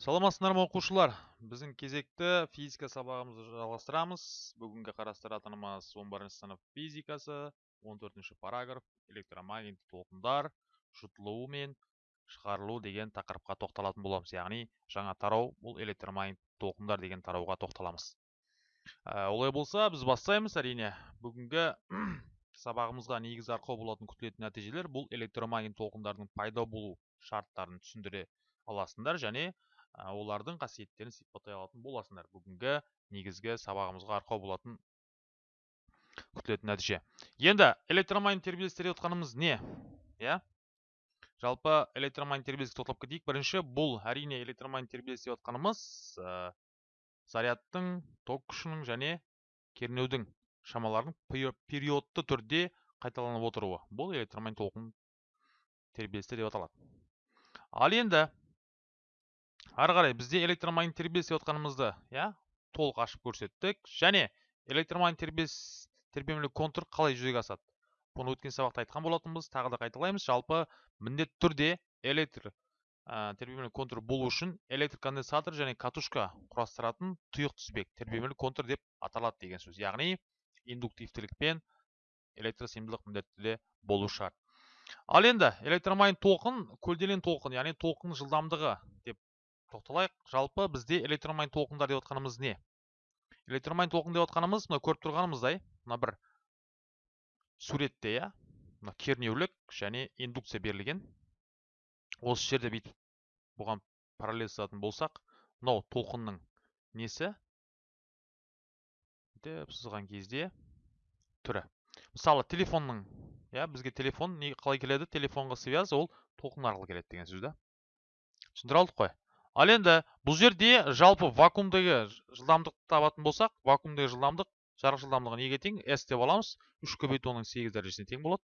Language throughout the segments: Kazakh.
саламатсыздар ма оқушылар? Біздің кезекті физика сабағымызды жалғастырамыз. Бүгінгі қарастыратынымыз 11 сынып физикасы 14 параграф электромагниттік толқындар жұтылуы мен шығарылу деген тақырыпқа тоқталатын боламыз. Яғни жаңа тарау бұл электромагниттік толқындар деген тарауға тоқталамыз. Ә, олай болса біз бастаймыз әрине. Бүгінгі сабағымызға негіз арқау болатын күтілетін нәтижелер бұл электромагниттік толқындардың пайда болу шарттарын түсіндіре аласыңдар және олардың қасиеттерін сипаттай алатын боласыңдар бүгінгі негізгі сабағымызға арқау болатын күтілетін нәтиже. Енді электромагнит тербеліс деп отқанымыз не? Иә? Жалпы электромагнит тербеліске тоқталып кетейік. Бірінші бұл әрине электромагнит тербеліс деп отқанымыз ә, зарядтың ток күшінің және кернеудің шамаларының периодты түрде қайталанып отыруы. Бұл электромагнит толқын тербелісі деп аталады. Ал енді ары қарай бізде электромагнит тербеліс деп отқанымызды иә толық ашып көрсеттік. Және электромагнит тербеліс тербемелі контур қалай жүзеге асады? Бұны өткен сабақта айтқан болатынбыз тағы да қайталаймыз. Жалпы міндетті түрде электр ә, тербемелі контур болу үшін электр конденсатор және катушка құрастыратын тұйық тізбек тербемелі контур деп аталады деген сөз. Яғни индуктивтілікпен электросыйымдылық міндетті түрде болу шарт. Ал енді электромагнит толқын көлденең толқын яғни толқын жылдамдығы деп тоқталайық. Жалпы бізде электромагнит толқындар деп отқанымыз не? Электромагнит толқын деп отқанымыз мына көріп тұрғанымыздай мына бір суретте иә? Мына кернеулік және индукция берілген. Осы жерде бүйтіп бұған параллель сызатын болсақ мынау толқынның несі? Деп сызған кезде түрі. Мысалы телефонның иә бізге телефон не қалай келеді? Телефонға связь ол толқын арқылы келеді деген сөз да? Түсіндіре алдық қой. Ал енді бұл жерде жалпы вакуумдегі жылдамдықты табатын болсақ вакуумдегі жылдамдық жарық жылдамдығы неге тең? S деп аламыз. Үш көбейту оның сегіз дәрежесіне тең болады.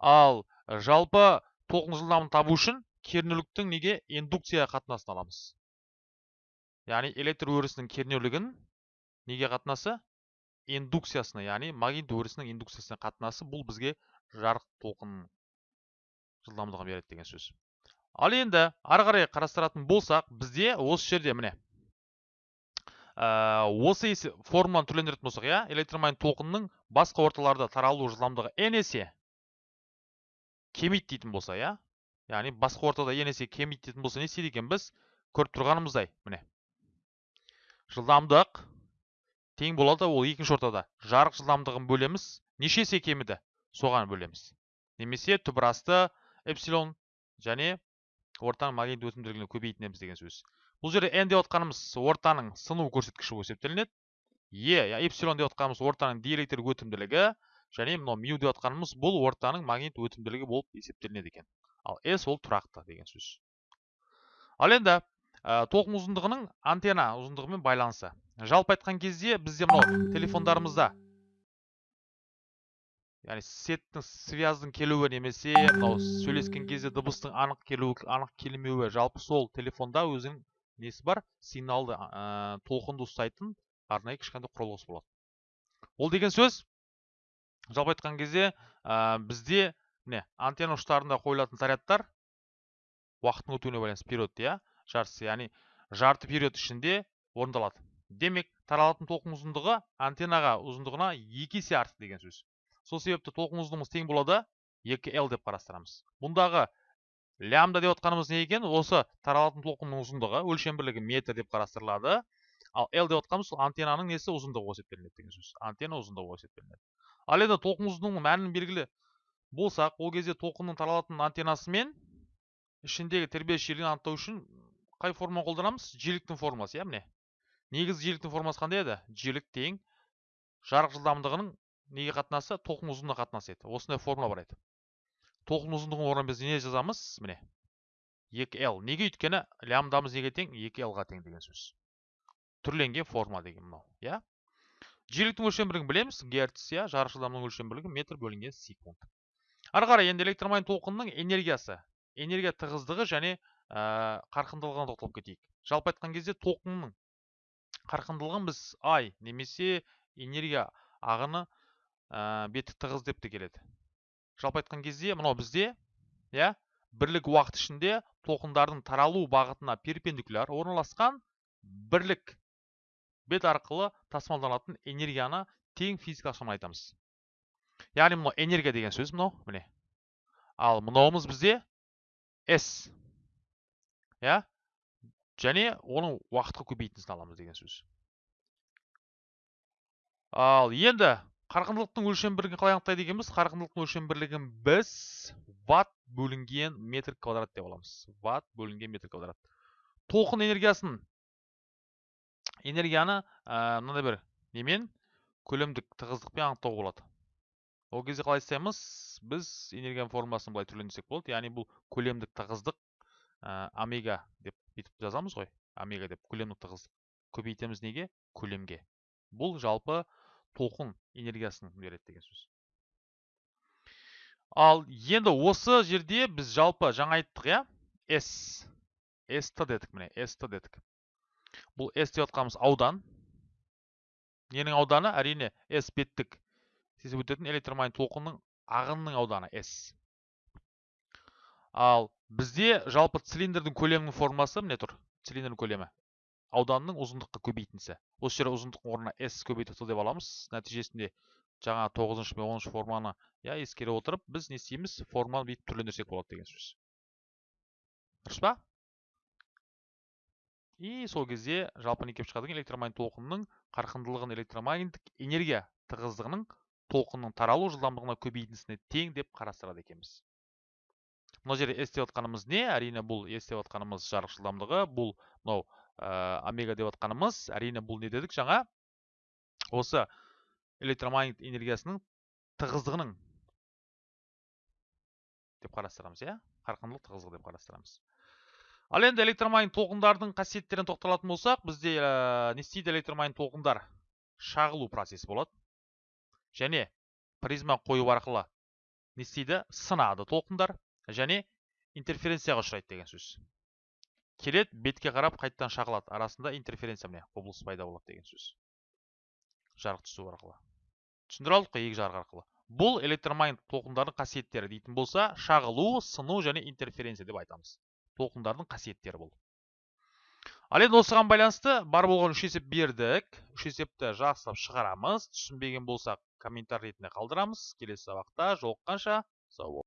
Ал жалпы толқын жылдамдығын табу үшін кернеуліктің неге? Индукция қатынасын аламыз. Яғни электр өрісінің кернеулігін неге қатынасы? Индукциясына яғни магнит өрісінің индукциясына қатынасы. Бұл бізге жарық толқынның жылдамдығын береді деген сөз. Ал енді ары қарай қарастыратын болсақ бізде осы жерде міне ә, осы формуланы түрлендіретін болсақ иә электромагнит толқынның басқа орталарда таралу жылдамдығы n есе кемиді дейтін болса иә яғни басқа ортада n есе кемиді дейтін болса не істейді біз? Көріп тұрғанымыздай міне. Жылдамдық тең болады ол екінші ортада. Жарық жылдамдығын бөлеміз. Неше есе кеміді? Соған бөлеміз. Немесе түбірасты эпсилон және ортаның магнит өтімділігін көбейтінеміз деген сөз. Бұл жерде n деп отқанымыз ортаның сыну көрсеткіші болып есептелінеді. Е эпсилон деп отқанымыз ортаның диэлектр өтімділігі және мынау мю деп отқанымыз бұл ортаның магнит өтімділігі болып есептелінеді екен. Ал s ол тұрақты деген сөз. Ал енді ә, толқын ұзындығының антенна ұзындығымен байланысы. Жалпы айтқан кезде бізде мынау телефондарымызда яғни сеттің связьдің келуі немесе мынау сөйлескен кезде дыбыстың анық келуі анық келмеуі жалпы сол телефонда өзінің несі бар? Сигналды ә, толқынды ұстайтын арнайы кішкентай құрылғысы болады. Ол деген сөз жалпы айтқан кезде ә, бізде міне антенна ұштарында қойылатын зарядтар уақыттың өтуіне байланысты период иә жартысы яғни жарты период ішінде орындалады. Демек таралатын толқын ұзындығы антеннаға ұзындығына екі есе артық деген сөз. Сол себепті толқын ұзындығымыз тең болады 2L деп қарастырамыз. Бұндағы лямда деп отқанымыз не екен? Осы таралатын толқынның ұзындығы өлшем бірлігі метр деп қарастырылады. Ал L деп отқанымыз сол антеннаның несі ұзындығы болып есептелінеді деген сөз. Антенна ұзындығы болып есептелінеді. Ал енді толқын ұзындығының мәнін белгілі болсақ ол кезде толқынның таралатын антеннасы мен ішіндегі тербеліс жиілігін анықтау үшін қай форманы қолданамыз? Жиіліктің формуласы иә міне. Негізгі жиіліктің формуласы қандай еді? Жиілік тең жарық жылдамдығының неге қатынасы? Толқын ұзындығына қатынасы еді. Осындай формула бар еді. Толқын ұзындығының орнына біз не жазамыз? Міне 2l неге өйткені лямдамыз неге тең? 2l-ға тең деген сөз. Түрленген формула деген мынау иә? Жиіліктің өлшем бірлігін білеміз. Герц иә? Жарық жылдамдығының өлшем бірлігі метр бөлінген секунд. Ары қарай енді электромагнит толқынның энергиясы энергия тығыздығы және ә, қарқындылығына тоқталып кетейік. Жалпы айтқан кезде толқынның қарқындылығын біз ай немесе энергия ағыны ә, беті тығыз деп те келеді. Жалпы айтқан кезде мынау бізде иә бірлік уақыт ішінде толқындардың таралу бағытына перпендикуляр орналасқан бірлік бет арқылы тасымалданатын энергияны тең физикалық шаманы айтамыз. Яғни мынау энергия деген сөз мынау міне. Ал мынауымыз бізде s иә және оның уақытқа көбейтіндісін аламыз деген сөз. Ал енді қарқындылықтың өлшем бірлігін қалай анықтайды екенбіз қарқындылықтың өлшем бірлігін біз ватт бөлінген метр квадрат деп аламыз. Ватт бөлінген метр квадрат. Толқын энергиясын энергияны ә, бір немен? Көлемдік тығыздықпен анықтауға болады. Ол кезде қалай істейміз? Біз энергияның формуласын былай түрлендірсек болады. Яғни бұл көлемдік тығыздық ә, омега деп бүйтіп жазамыз ғой. Омега деп. Көлемдік тығыздық. Көбейтеміз неге? Көлемге. Бұл жалпы толқын энергиясын береді деген сөз. Ал енді осы жерде біз жалпы жаңа айттық иә? S. St дедік міне ст дедік. Бұл s деп отқанымыз аудан. Ненің ауданы? Әрине s беттік. Тесіп өтетін электромагнит толқынның ағынның ауданы s. Ал бізде жалпы цилиндрдің көлемінің формасы міне тұр. Цилиндрдің көлемі. Ауданның ұзындыққа көбейтіндісі осы жерде ұзындықтың орнына s көбейтілді деп аламыз. Нәтижесінде жаңа тоғызыншы мен оныншы форманы иә ескере отырып біз не істейміз? Форманы бүйтіп түрлендірсек болады деген сөз дұрыс па? И сол кезде жалпы не келіп шығады? Екен электромагнит толқынның қарқындылығын электромагниттік энергия тығыздығының толқынның таралу жылдамдығына көбейтіндісіне тең деп қарастырады екенбіз. Мына жерде s деп отқанымыз не? Әрине бұл s деп отқанымыз жарық жылдамдығы. Бұл мынау ә, омега деп отқанымыз әрине бұл не дедік? Жаңа осы электромагнит энергиясының тығыздығының деп қарастырамыз иә? Қарқындылық тығыздығы деп қарастырамыз. Ал енді электромагнит толқындардың қасиеттеріне тоқталатын болсақ бізде ә, не істейді? Электромагнит толқындар шағылу процесі болады. Және призма қою арқылы не істейді? Сынады толқындар және интерференцияға ұшырайды деген сөз. Келеді бетке қарап қайттан шағылады. Арасында интерференция міне құбылыс пайда болады деген сөз. Жарық түсу арқылы. Түсіндіре алдық қой екі жарық арқылы. Бұл электромагнит толқындардың қасиеттері дейтін болса шағылу сыну және интерференция деп айтамыз. Толқындардың қасиеттері бұл. Ал енді осыған байланысты бар болған үш есеп бердік. Үш есепті жақсылап шығарамыз. Түсінбеген болсақ комментарий ретінде қалдырамыз. Келесі сабақта жолыққанша сау